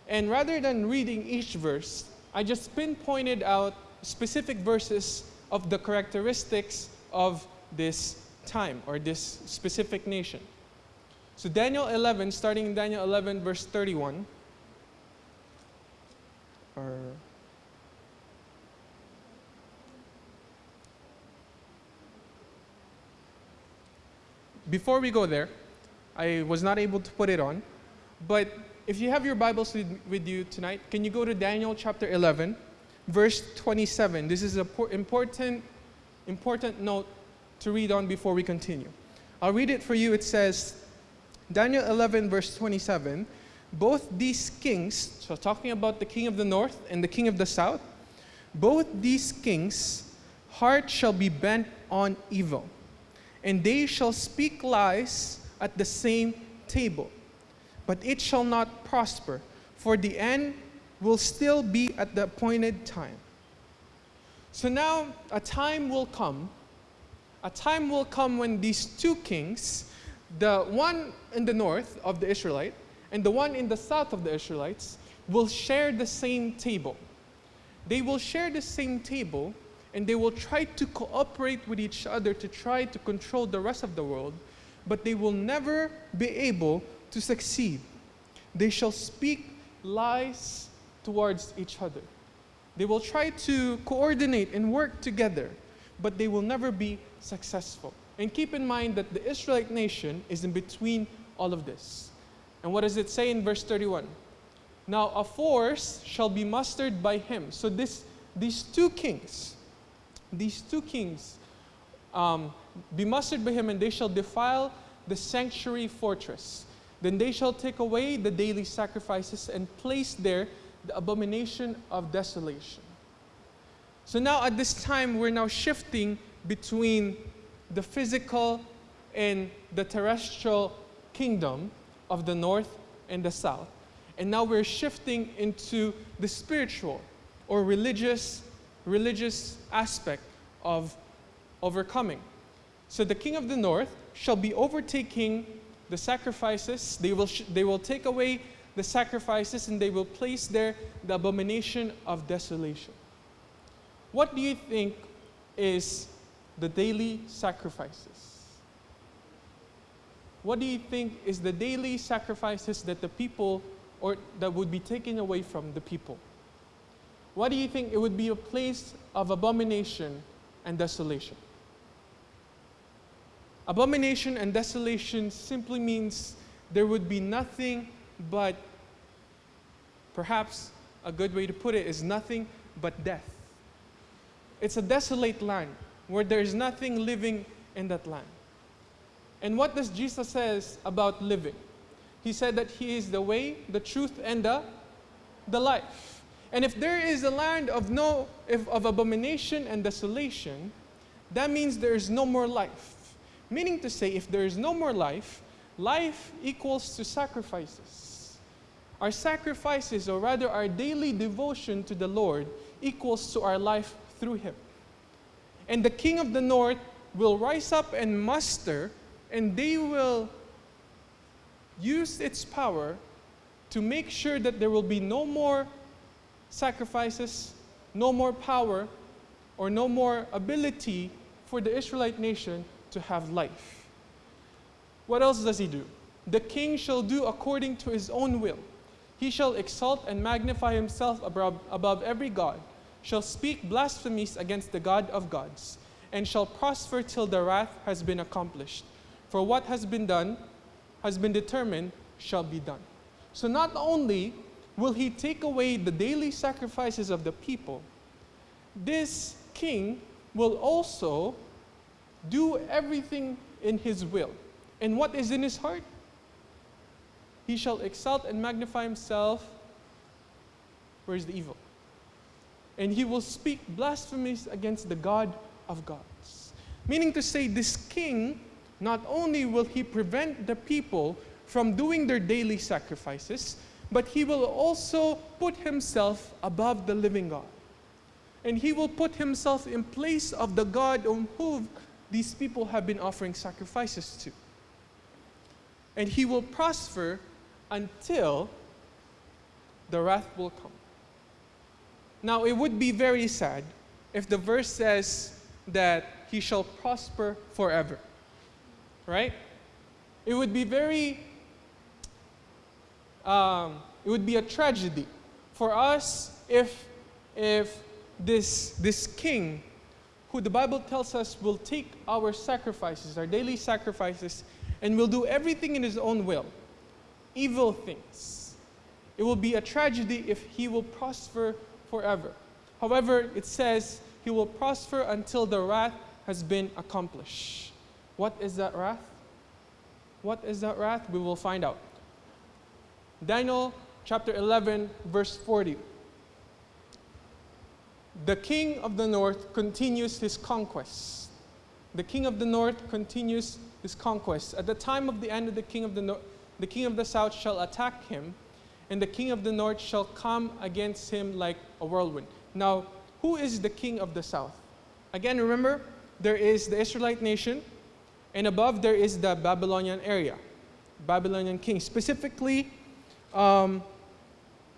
and rather than reading each verse, I just pinpointed out specific verses of the characteristics of this time or this specific nation. So, Daniel 11, starting in Daniel 11, verse 31. Or before we go there, I was not able to put it on, but if you have your Bibles with, you tonight, can you go to Daniel chapter 11, verse 27? This is an important, important note to read on before we continue. I'll read it for you. It says, Daniel 11, verse 27, both these kings, so talking about the king of the north and the king of the south, both these kings' heart shall be bent on evil, and they shall speak lies at the same table but it shall not prosper, for the end will still be at the appointed time. So now a time will come, a time will come when these two kings, the one in the north of the Israelite and the one in the south of the Israelites, will share the same table. They will share the same table and they will try to cooperate with each other to try to control the rest of the world, but they will never be able to succeed. They shall speak lies towards each other. They will try to coordinate and work together, but they will never be successful. And keep in mind that the Israelite nation is in between all of this. And what does it say in verse 31? Now a force shall be mustered by him. So this, these two kings, these two kings, um, be mustered by him, and they shall defile the sanctuary fortress. Then they shall take away the daily sacrifices and place there the abomination of desolation. So now at this time, we're now shifting between the physical and the terrestrial kingdom of the north and the south. And now we're shifting into the spiritual or religious religious aspect of overcoming. So the king of the north shall be overtaking the sacrifices. They will, they will take away the sacrifices and they will place there the abomination of desolation. What do you think is the daily sacrifices? What do you think is the daily sacrifices that the people or that would be taken away from the people? What do you think it would be a place of abomination and desolation? Abomination and desolation simply means there would be nothing but, perhaps a good way to put it is nothing but death. It's a desolate land where there is nothing living in that land. And what does Jesus says about living? He said that he is the way, the truth, and the, the life. And if there is a land of no if, of abomination and desolation, that means there is no more life. Meaning to say, if there is no more life, life equals to sacrifices. Our sacrifices, or rather our daily devotion to the Lord, equals to our life through Him. And the king of the north will rise up and muster, and they will use its power to make sure that there will be no more sacrifices, no more power, or no more ability for the Israelite nation to have life. What else does he do? The king shall do according to his own will. He shall exalt and magnify himself above, above every God, shall speak blasphemies against the God of gods, and shall prosper till the wrath has been accomplished. For what has been done, has been determined, shall be done. So not only will he take away the daily sacrifices of the people, this king will also do everything in his will. And what is in his heart? He shall exalt and magnify himself. Where is the evil? And he will speak blasphemies against the God of gods. Meaning to say, this king, not only will he prevent the people from doing their daily sacrifices, but he will also put himself above the living God. And he will put himself in place of the God on whom these people have been offering sacrifices to. And he will prosper until the wrath will come. Now, it would be very sad if the verse says that he shall prosper forever, right? It would be very, um, it would be a tragedy for us if, if this, this king who the Bible tells us will take our sacrifices, our daily sacrifices, and will do everything in his own will, evil things. It will be a tragedy if he will prosper forever. However, it says he will prosper until the wrath has been accomplished. What is that wrath? What is that wrath? We will find out. Daniel chapter 11, verse 40 the king of the north continues his conquests. The king of the north continues his conquests. At the time of the end of the king of the north, the king of the south shall attack him, and the king of the north shall come against him like a whirlwind. Now, who is the king of the south? Again, remember, there is the Israelite nation, and above there is the Babylonian area, Babylonian king. Specifically, um,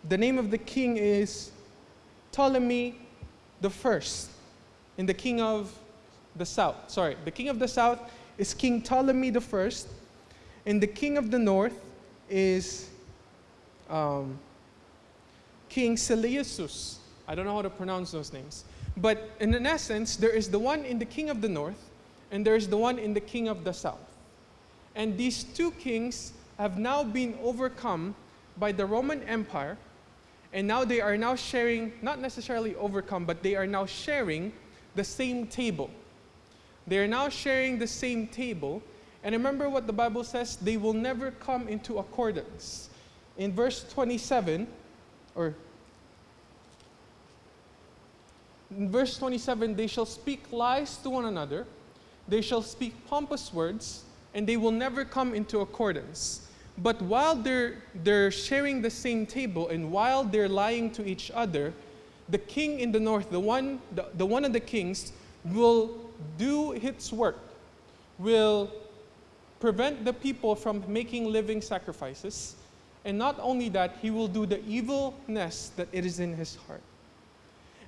the name of the king is Ptolemy the first in the king of the south. Sorry, the king of the south is King Ptolemy the first, and the king of the north is um, King Seleucus. I don't know how to pronounce those names. But in an essence, there is the one in the king of the north, and there's the one in the king of the south. And these two kings have now been overcome by the Roman Empire, and now they are now sharing, not necessarily overcome, but they are now sharing the same table. They are now sharing the same table. And remember what the Bible says they will never come into accordance. In verse 27, or in verse 27, they shall speak lies to one another, they shall speak pompous words, and they will never come into accordance. But while they're, they're sharing the same table and while they're lying to each other, the king in the north, the one, the, the one of the kings, will do its work, will prevent the people from making living sacrifices. And not only that, he will do the evilness that it is in his heart.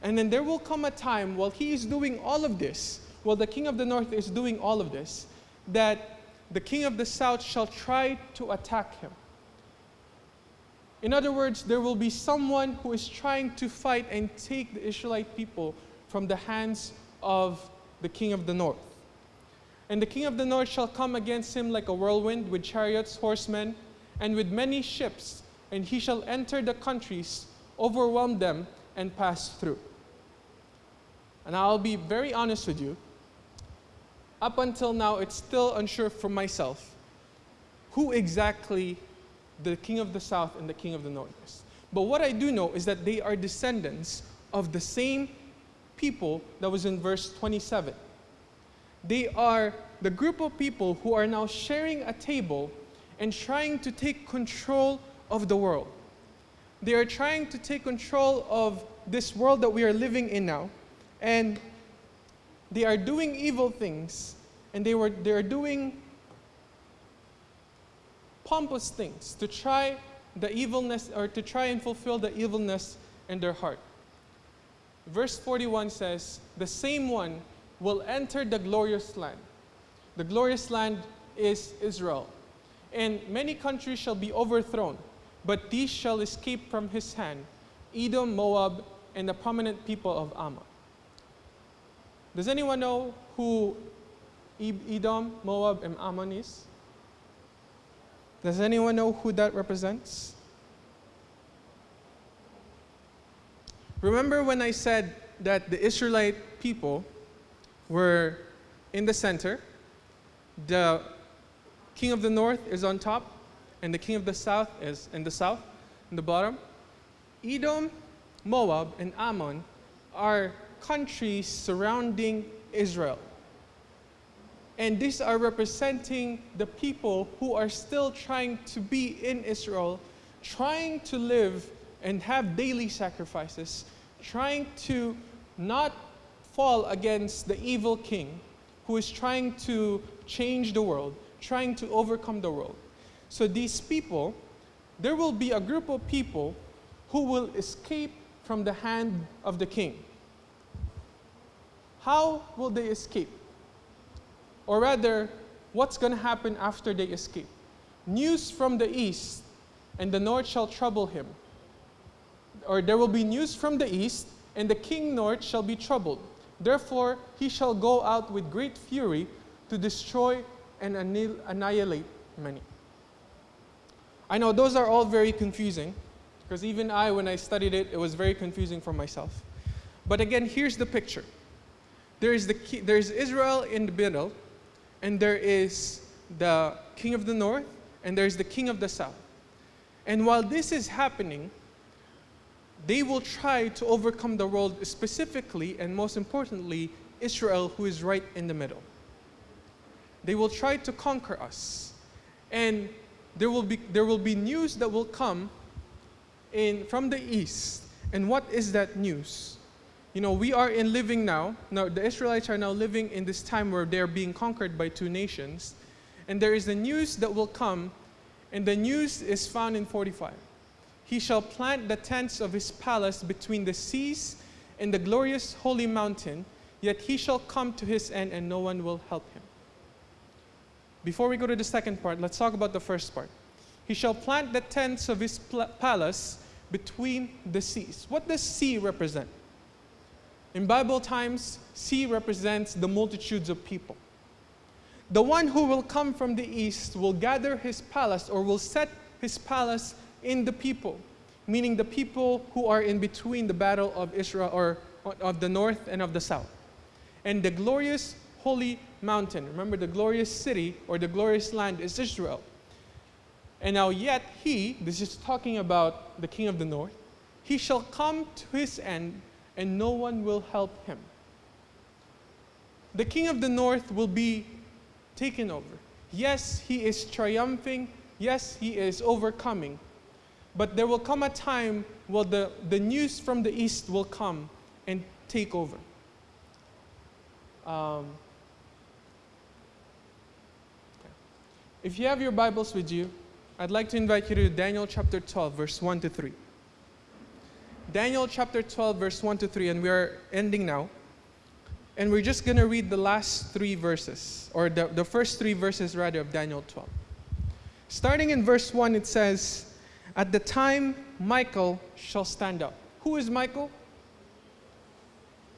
And then there will come a time while he is doing all of this, while the king of the north is doing all of this, that the king of the south shall try to attack him. In other words, there will be someone who is trying to fight and take the Israelite people from the hands of the king of the north. And the king of the north shall come against him like a whirlwind, with chariots, horsemen, and with many ships, and he shall enter the countries, overwhelm them, and pass through. And I'll be very honest with you. Up until now, it's still unsure for myself who exactly the king of the south and the king of the north is. But what I do know is that they are descendants of the same people that was in verse 27. They are the group of people who are now sharing a table and trying to take control of the world. They are trying to take control of this world that we are living in now. And they are doing evil things. And they, were, they are doing pompous things to try the evilness or to try and fulfill the evilness in their heart. Verse 41 says, The same one will enter the glorious land. The glorious land is Israel. And many countries shall be overthrown, but these shall escape from his hand Edom, Moab, and the prominent people of Ammon. Does anyone know who Edom, Moab, and Ammon is? Does anyone know who that represents? Remember when I said that the Israelite people were in the center, the king of the north is on top, and the king of the south is in the south, in the bottom? Edom, Moab, and Ammon are countries surrounding Israel. And these are representing the people who are still trying to be in Israel, trying to live and have daily sacrifices, trying to not fall against the evil king who is trying to change the world, trying to overcome the world. So these people, there will be a group of people who will escape from the hand of the king. How will they escape? Or rather, what's going to happen after they escape? News from the east, and the north shall trouble him. Or there will be news from the east, and the king north shall be troubled. Therefore, he shall go out with great fury to destroy and annihilate many. I know those are all very confusing, because even I, when I studied it, it was very confusing for myself. But again, here's the picture there is, the, there is Israel in the middle, and there is the king of the north, and there is the king of the south. And while this is happening, they will try to overcome the world, specifically and most importantly, Israel, who is right in the middle. They will try to conquer us. And there will be, there will be news that will come in, from the east. And what is that news? You know, we are in living now. Now, the Israelites are now living in this time where they're being conquered by two nations. And there is the news that will come, and the news is found in 45. He shall plant the tents of his palace between the seas and the glorious holy mountain, yet he shall come to his end, and no one will help him. Before we go to the second part, let's talk about the first part. He shall plant the tents of his palace between the seas. What does sea represent? In Bible times, sea represents the multitudes of people. The one who will come from the east will gather his palace or will set his palace in the people, meaning the people who are in between the battle of Israel or of the north and of the south. And the glorious holy mountain, remember the glorious city or the glorious land is Israel. And now, yet he, this is talking about the king of the north, he shall come to his end, and no one will help him. The king of the north will be taken over. Yes, he is triumphing. Yes, he is overcoming. But there will come a time where the, the news from the east will come and take over. Um, okay. If you have your Bibles with you, I'd like to invite you to Daniel chapter 12, verse 1 to 3. Daniel chapter 12, verse 1 to 3, and we are ending now. And we're just going to read the last three verses, or the, the first three verses rather, of Daniel 12. Starting in verse 1, it says, At the time Michael shall stand up. Who is Michael?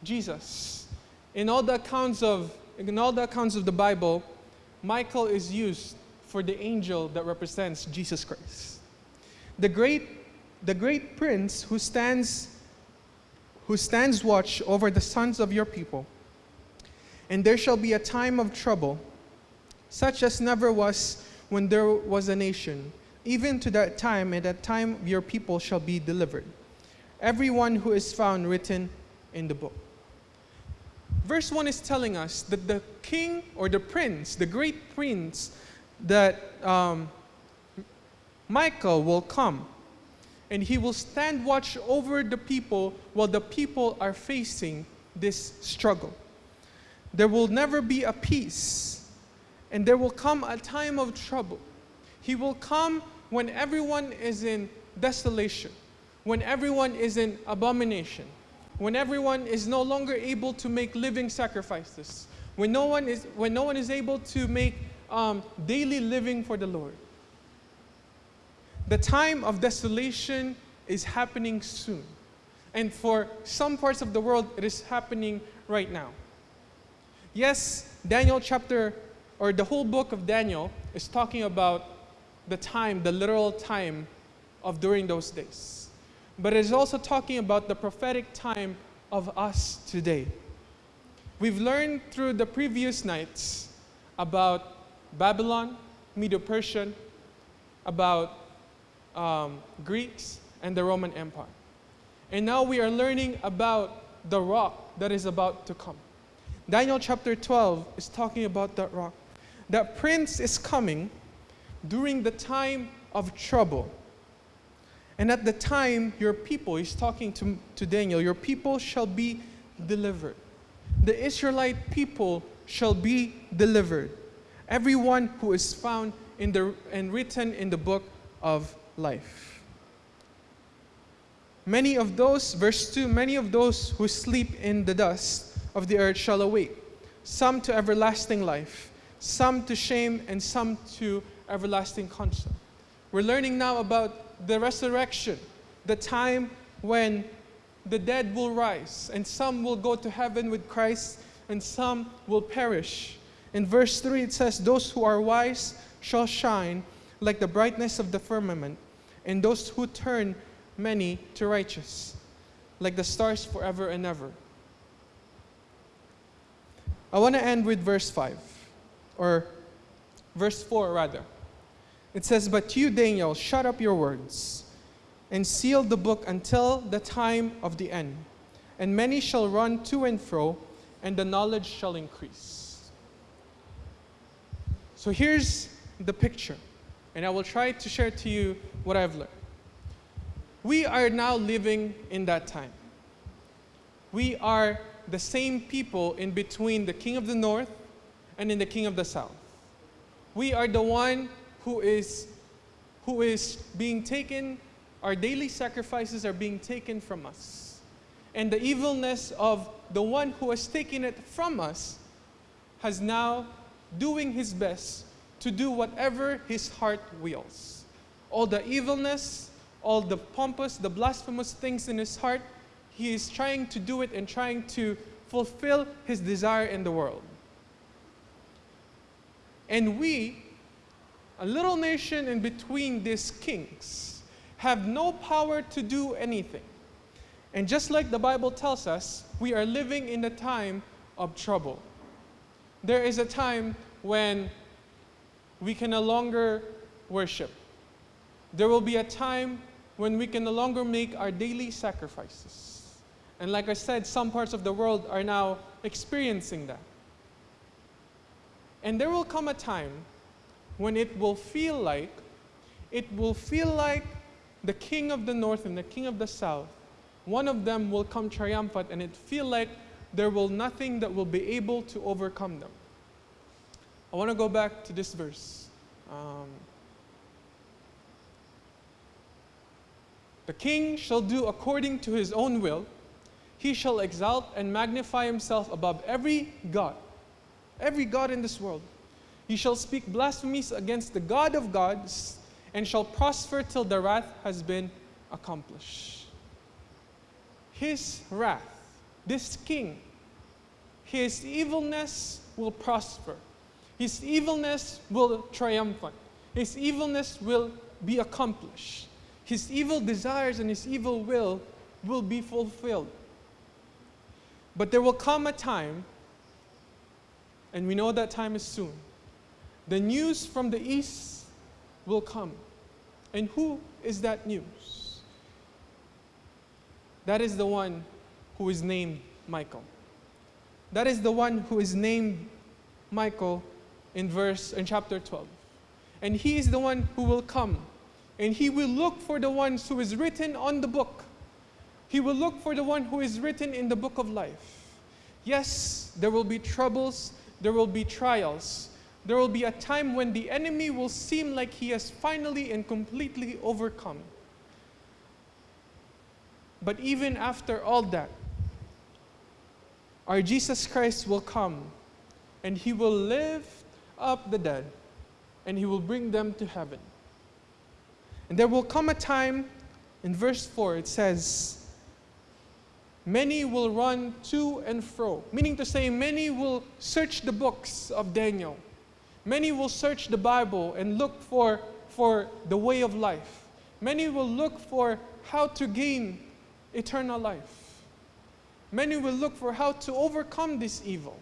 Jesus. In all the accounts of in all the accounts of the Bible, Michael is used for the angel that represents Jesus Christ. The great, the great prince who stands, who stands watch over the sons of your people. And there shall be a time of trouble, such as never was when there was a nation. Even to that time, at that time your people shall be delivered. Everyone who is found written in the book. Verse 1 is telling us that the king or the prince, the great prince, that um, Michael will come and he will stand watch over the people while the people are facing this struggle. There will never be a peace, and there will come a time of trouble. He will come when everyone is in desolation, when everyone is in abomination, when everyone is no longer able to make living sacrifices, when no one is, when no one is able to make um, daily living for the Lord. The time of desolation is happening soon. And for some parts of the world, it is happening right now. Yes, Daniel chapter, or the whole book of Daniel, is talking about the time, the literal time of during those days. But it is also talking about the prophetic time of us today. We've learned through the previous nights about Babylon, Medo Persian, about um, Greeks, and the Roman Empire. And now we are learning about the rock that is about to come. Daniel chapter 12 is talking about that rock. That prince is coming during the time of trouble. And at the time, your people, he's talking to, to Daniel, your people shall be delivered. The Israelite people shall be delivered everyone who is found in the, and written in the book of life. Many of those, verse 2, many of those who sleep in the dust of the earth shall awake, some to everlasting life, some to shame, and some to everlasting concept. We're learning now about the resurrection, the time when the dead will rise, and some will go to heaven with Christ, and some will perish. In verse 3, it says, Those who are wise shall shine like the brightness of the firmament, and those who turn many to righteous, like the stars forever and ever. I want to end with verse 5, or verse 4 rather. It says, But you, Daniel, shut up your words and seal the book until the time of the end. And many shall run to and fro, and the knowledge shall increase. So here's the picture, and I will try to share to you what I've learned. We are now living in that time. We are the same people in between the king of the north and in the king of the south. We are the one who is who is being taken our daily sacrifices are being taken from us. And the evilness of the one who has taken it from us has now doing his best to do whatever his heart wills. All the evilness, all the pompous, the blasphemous things in his heart, he is trying to do it and trying to fulfill his desire in the world. And we, a little nation in between these kings, have no power to do anything. And just like the Bible tells us, we are living in a time of trouble. There is a time when we can no longer worship. There will be a time when we can no longer make our daily sacrifices. And like I said, some parts of the world are now experiencing that. And there will come a time when it will feel like, it will feel like the king of the north and the king of the south, one of them will come triumphant and it feel like there will nothing that will be able to overcome them. I want to go back to this verse. Um, the king shall do according to his own will. He shall exalt and magnify himself above every God, every God in this world. He shall speak blasphemies against the God of gods and shall prosper till the wrath has been accomplished. His wrath, this king, his evilness will prosper. His evilness will triumphant. His evilness will be accomplished. His evil desires and his evil will will be fulfilled. But there will come a time, and we know that time is soon. The news from the east will come. And who is that news? That is the one who is named Michael. That is the one who is named Michael in verse in chapter 12. And he is the one who will come and he will look for the ones who is written on the book. He will look for the one who is written in the book of life. Yes, there will be troubles, there will be trials. There will be a time when the enemy will seem like he has finally and completely overcome. But even after all that, our Jesus Christ will come and he will lift up the dead and he will bring them to heaven. And there will come a time, in verse 4, it says, Many will run to and fro, meaning to say, many will search the books of Daniel. Many will search the Bible and look for, for the way of life. Many will look for how to gain eternal life. Many will look for how to overcome this evil.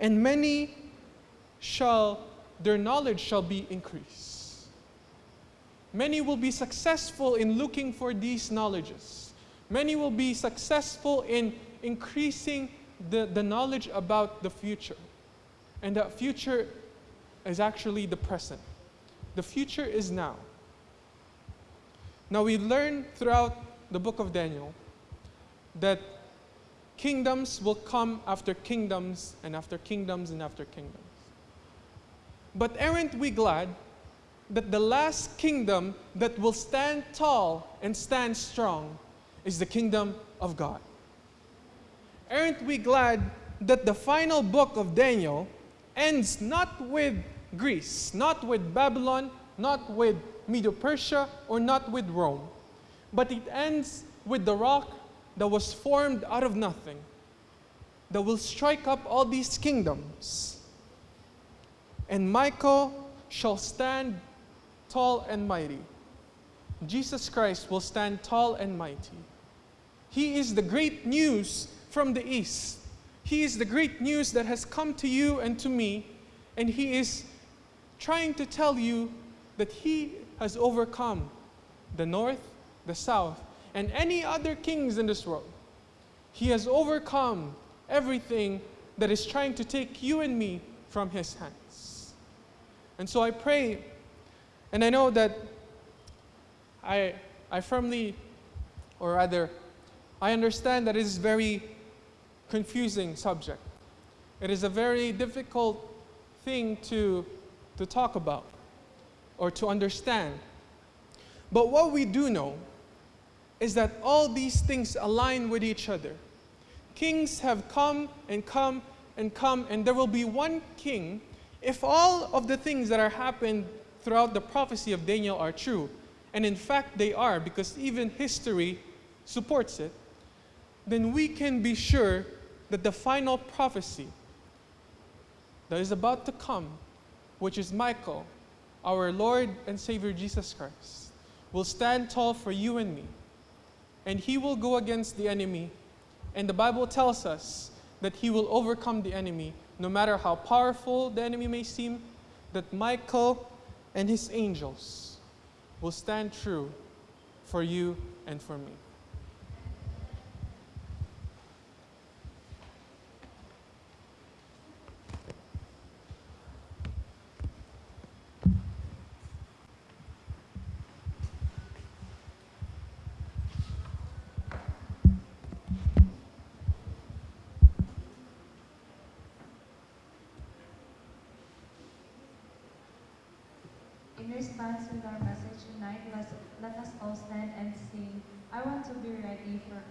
And many shall, their knowledge shall be increased. Many will be successful in looking for these knowledges. Many will be successful in increasing the, the knowledge about the future. And that future is actually the present. The future is now. Now we learn throughout the book of Daniel that kingdoms will come after kingdoms and after kingdoms and after kingdoms. But aren't we glad that the last kingdom that will stand tall and stand strong is the kingdom of God? Aren't we glad that the final book of Daniel ends not with Greece, not with Babylon, not with Medo Persia, or not with Rome, but it ends with the rock that was formed out of nothing, that will strike up all these kingdoms. And Michael shall stand tall and mighty. Jesus Christ will stand tall and mighty. He is the great news from the east. He is the great news that has come to you and to me, and He is trying to tell you that He has overcome the north, the south, and any other kings in this world. He has overcome everything that is trying to take you and me from His hands. And so I pray, and I know that I, I firmly, or rather, I understand that it is a very confusing subject. It is a very difficult thing to, to talk about or to understand. But what we do know is that all these things align with each other. Kings have come and come and come, and there will be one king. If all of the things that are happened throughout the prophecy of Daniel are true, and in fact they are because even history supports it, then we can be sure that the final prophecy that is about to come which is Michael, our Lord and Savior Jesus Christ, will stand tall for you and me. And he will go against the enemy. And the Bible tells us that he will overcome the enemy, no matter how powerful the enemy may seem, that Michael and his angels will stand true for you and for me. In response with our message tonight, let, let us all stand and sing, I want to be ready for